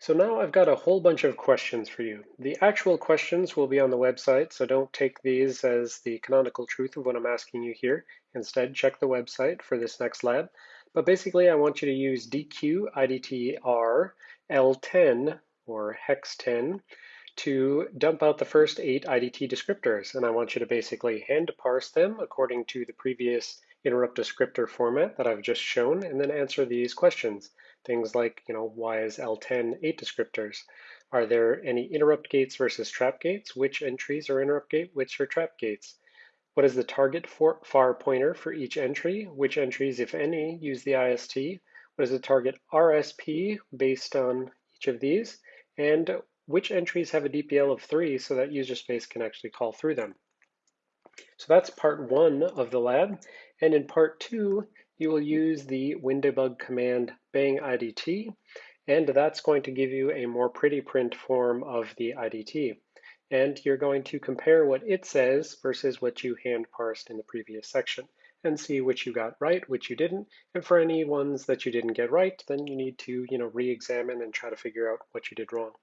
So now I've got a whole bunch of questions for you. The actual questions will be on the website, so don't take these as the canonical truth of what I'm asking you here. Instead, check the website for this next lab. But basically, I want you to use DQ IDTR L10 or hex 10 to dump out the first eight IDT descriptors. And I want you to basically hand parse them according to the previous interrupt descriptor format that I've just shown, and then answer these questions. Things like, you know, why is L10 eight descriptors? Are there any interrupt gates versus trap gates? Which entries are interrupt gate, which are trap gates? What is the target for far pointer for each entry? Which entries, if any, use the IST? What is the target RSP based on each of these? And which entries have a DPL of three so that user space can actually call through them? So that's part one of the lab. And in part two, you will use the WinDbg command bang IDT, and that's going to give you a more pretty print form of the IDT. And you're going to compare what it says versus what you hand parsed in the previous section and see which you got right, which you didn't. And for any ones that you didn't get right, then you need to, you know, re-examine and try to figure out what you did wrong.